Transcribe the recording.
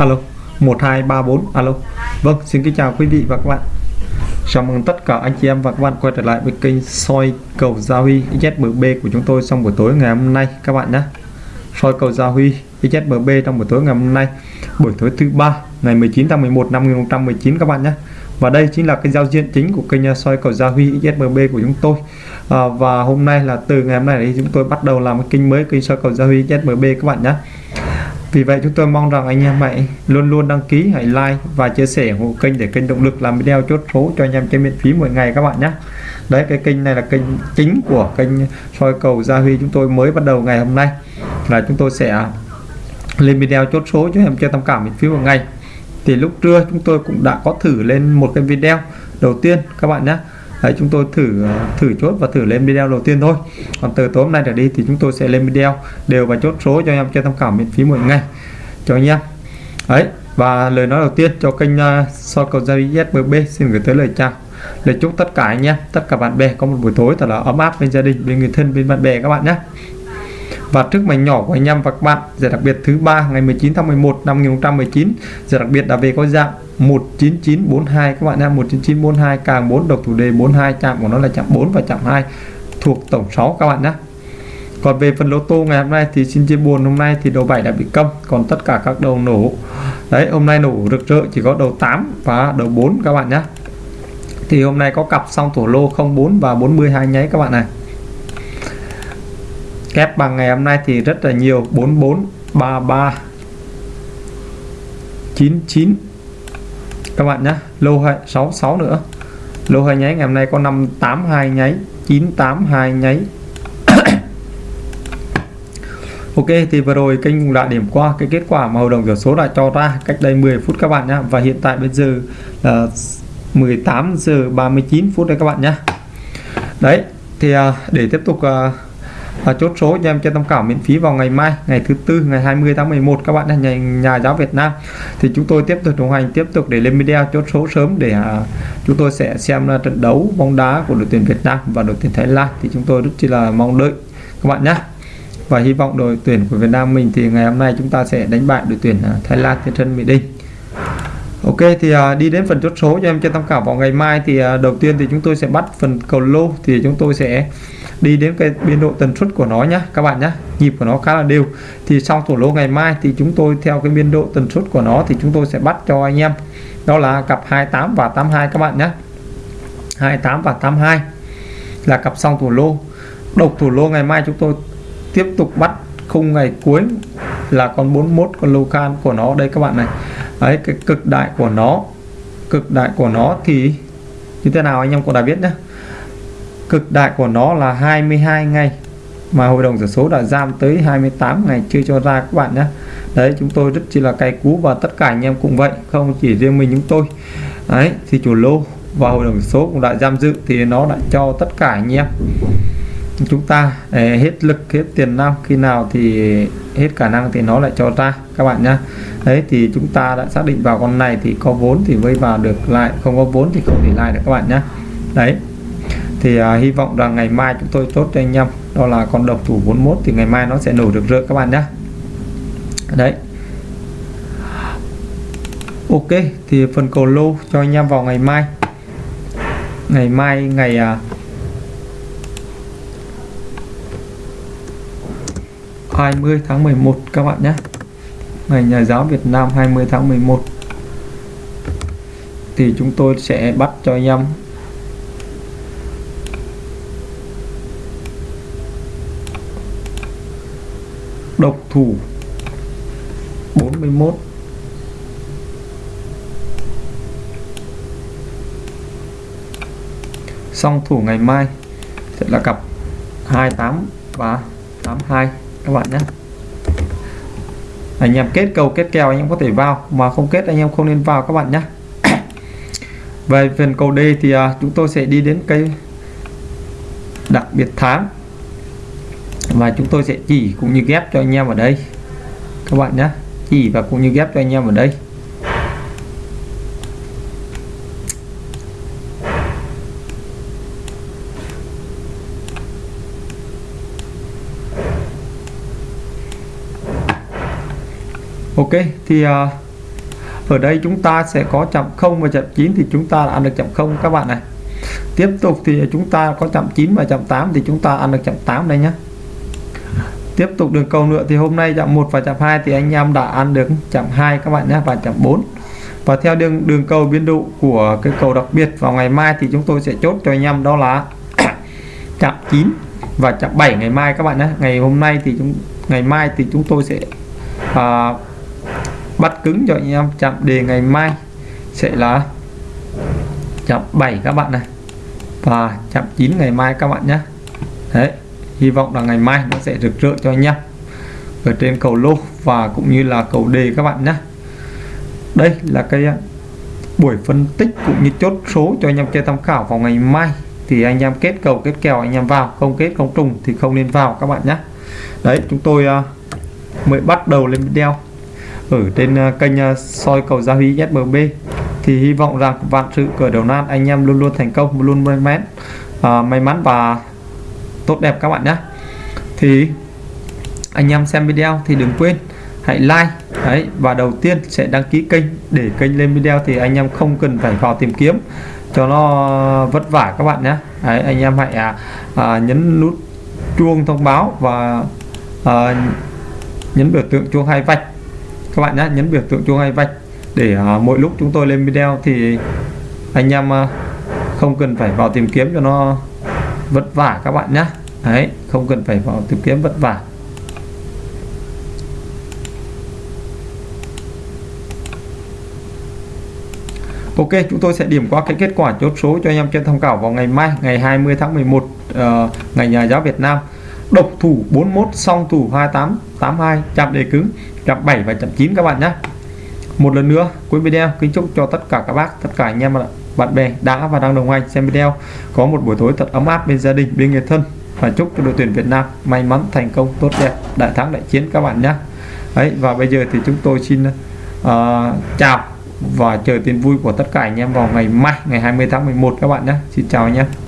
alo 1234 alo. Vâng xin kính chào quý vị và các bạn. Chào mừng tất cả anh chị em và các bạn quay trở lại với kênh soi cầu Gia Huy ZMB của chúng tôi trong buổi tối ngày hôm nay các bạn nhé. Soi cầu Gia Huy ZMB trong buổi tối ngày hôm nay buổi tối thứ ba ngày 19 tháng 11 năm 2019 các bạn nhé. Và đây chính là cái giao diện chính của kênh à, soi cầu Gia Huy ZMB của chúng tôi. À, và hôm nay là từ ngày hôm nay thì chúng tôi bắt đầu làm cái kênh mới kênh soi cầu Gia Huy ZMB các bạn nhé vì vậy chúng tôi mong rằng anh em hãy luôn luôn đăng ký, hãy like và chia sẻ ủng hộ kênh để kênh động lực làm video chốt số cho anh em trên miễn phí mỗi ngày các bạn nhé. Đấy, cái kênh này là kênh chính của kênh soi cầu Gia Huy chúng tôi mới bắt đầu ngày hôm nay. Là chúng tôi sẽ lên video chốt số cho em chơi tham khảo miễn phí một ngày. Thì lúc trưa chúng tôi cũng đã có thử lên một cái video đầu tiên các bạn nhé. Đấy, chúng tôi thử ờ, thử chốt và thử lên video đầu tiên thôi. Còn từ tối hôm nay trở đi thì chúng tôi sẽ lên video đều và chốt số cho em cho tham khảo miễn phí mỗi ngày. Cho anh em. Đấy và lời nói đầu tiên cho kênh uh, so cầu gia SBB xin gửi tới lời chào lời chúc tất cả anh em tất cả bạn bè có một buổi tối thật là ấm áp bên gia đình bên người thân bên bạn bè các bạn nhé và trước mảnh nhỏ của anh em và các bạn giải đặc biệt thứ ba, ngày 19 tháng 11 năm 2019 giải đặc biệt là về có dạng 19942 các bạn nha 19942 càng 4 độc thủ đề 42 chạm của nó là chạm 4 và chạm 2 thuộc tổng 6 các bạn nhé. Còn về phần lô tô ngày hôm nay thì xin chia buồn, hôm nay thì đầu 7 đã bị câm, còn tất cả các đầu nổ. Đấy, hôm nay nổ rực rỡ, chỉ có đầu 8 và đầu 4 các bạn nhé. Thì hôm nay có cặp xong thổ lô 04 và 42 nháy, các bạn này kép bằng ngày hôm nay thì rất là nhiều. 44 33 99 các bạn nhé lô 66 nữa. Lô hai nháy ngày hôm nay có 582 nháy 982 nháy. Ok, thì vừa rồi kênh cũng đã điểm qua cái kết quả mà hội đồng số đã cho ra cách đây 10 phút các bạn nhé và hiện tại bây giờ là 18 giờ 39 phút đấy các bạn nhé đấy, thì à, để tiếp tục à, và chốt số cho em trên tham khảo miễn phí vào ngày mai ngày thứ tư ngày 20 tháng 11 các bạn là nhà, nhà giáo Việt Nam. Thì chúng tôi tiếp tục đồng hành tiếp tục để lên video chốt số sớm để à, chúng tôi sẽ xem là trận đấu bóng đá của đội tuyển Việt Nam và đội tuyển Thái Lan. Thì chúng tôi rất chỉ là mong đợi các bạn nhé. Và hy vọng đội tuyển của Việt Nam mình thì ngày hôm nay chúng ta sẽ đánh bại đội tuyển à, Thái Lan trên sân Mỹ Đình. Ok, thì à, đi đến phần chốt số cho em trên tham khảo vào ngày mai. Thì à, đầu tiên thì chúng tôi sẽ bắt phần cầu lô. Thì chúng tôi sẽ đi đến cái biên độ tần suất của nó nhé các bạn nhé nhịp của nó khá là đều. Thì sau thủ lô ngày mai thì chúng tôi theo cái biên độ tần suất của nó thì chúng tôi sẽ bắt cho anh em. Đó là cặp 28 và 82 các bạn nhé 28 và 82 là cặp xong thủ lô. Độc thủ lô ngày mai chúng tôi tiếp tục bắt khung ngày cuối là con 41 con lô can của nó. Đây các bạn này ấy cái cực đại của nó, cực đại của nó thì như thế nào anh em cũng đã biết nhé cực đại của nó là 22 ngày mà hội đồng số đã giam tới 28 ngày chưa cho ra các bạn nhé đấy, chúng tôi rất chỉ là cay cú và tất cả anh em cũng vậy, không chỉ riêng mình chúng tôi. Đấy, thì chủ lô và hội đồng số cũng đã giam giữ thì nó đã cho tất cả anh em chúng ta hết lực hết tiền năng khi nào thì hết khả năng thì nó lại cho ra các bạn nhá. Đấy thì chúng ta đã xác định vào con này thì có vốn thì vây vào được lại không có vốn thì không thể lại được các bạn nhá. Đấy thì à, hy vọng rằng ngày mai chúng tôi chốt cho anh em đó là con độc thủ 41 thì ngày mai nó sẽ nổ được rỡ các bạn nhé đấy. Ok thì phần cầu lô cho anh em vào ngày mai. Ngày mai ngày à, 20 tháng 11 các bạn nhé. Ngày nhà giáo Việt Nam 20 tháng 11 thì chúng tôi sẽ bắt cho anh em. Độc thủ 41 song thủ ngày mai sẽ là cặp 28 và 82 các bạn nhé. Anh em kết cầu kết kèo anh em có thể vào mà không kết anh em không nên vào các bạn nhé. Về phần cầu D thì à, chúng tôi sẽ đi đến cây đặc biệt tháng. Và chúng tôi sẽ chỉ cũng như ghép cho anh em ở đây. Các bạn nhé. Chỉ và cũng như ghép cho anh em ở đây. Ok thì uh, ở đây chúng ta sẽ có chậm 0 và chậm 9 thì chúng ta ăn được chậm 0 các bạn này. Tiếp tục thì chúng ta có chậm 9 và chậm 8 thì chúng ta ăn được chậm 8 đây nhé tiếp tục đường cầu nữa thì hôm nay chậm 1 và chậm 2 thì anh em đã ăn được chậm 2 các bạn nhé và chậm 4 và theo đường đường cầu biên độ của cái cầu đặc biệt vào ngày mai thì chúng tôi sẽ chốt cho anh em đó là chậm 9 và chậm 7 ngày mai các bạn nhé ngày hôm nay thì chúng ngày mai thì chúng tôi sẽ à, bắt cứng cho anh em. Chạm đề ngày mai sẽ là chạm 7 các bạn này. Và chạm 9 ngày mai các bạn nhé. Đấy, hy vọng là ngày mai nó sẽ rực rỡ cho anh em ở trên cầu lô và cũng như là cầu đề các bạn nhé. Đây là cái à, buổi phân tích cũng như chốt số cho anh em chơi tham khảo vào ngày mai. Thì anh em kết cầu, kết kèo anh em vào, không kết, không trùng thì không nên vào các bạn nhé. Đấy, chúng tôi à, mới bắt đầu lên video ở trên à, kênh à, soi cầu gia huy SMB thì hy vọng rằng vạn sự cửa đầu nan anh em luôn luôn thành công luôn may mắn à, may mắn và tốt đẹp các bạn nhé. Thì anh em xem video thì đừng quên hãy like đấy và đầu tiên sẽ đăng ký kênh để kênh lên video thì anh em không cần phải vào tìm kiếm cho nó vất vả các bạn nhé. Đấy, anh em hãy à, à, nhấn nút chuông thông báo và à, nhấn biểu tượng chuông hai vạch các bạn nhé nhấn biểu tượng chuông hay vạch để à, mỗi lúc chúng tôi lên video thì anh em à, không cần phải vào tìm kiếm cho nó vất vả các bạn nhé đấy không cần phải vào tìm kiếm vất vả. Ok chúng tôi sẽ điểm qua cái kết quả chốt số cho anh em trên tham khảo vào ngày mai ngày 20 tháng 11 uh, ờ, ngày nhà giáo Việt Nam. Độc thủ 41 song thủ 28 82 chạm đề cứng chậm 7 và chậm 9 các bạn nhé. Một lần nữa cuối video kính chúc cho tất cả các bác tất cả anh em bạn bè đã và đang đồng hành xem video. Có một buổi tối thật ấm áp bên gia đình bên người thân và chúc cho đội tuyển Việt Nam may mắn thành công tốt đẹp đại thắng đại chiến các bạn nhé. Ấy và bây giờ thì chúng tôi xin uh, chào và chờ tin vui của tất cả anh em vào ngày mai ngày 20 tháng 11 các bạn nhé. Xin chào anh em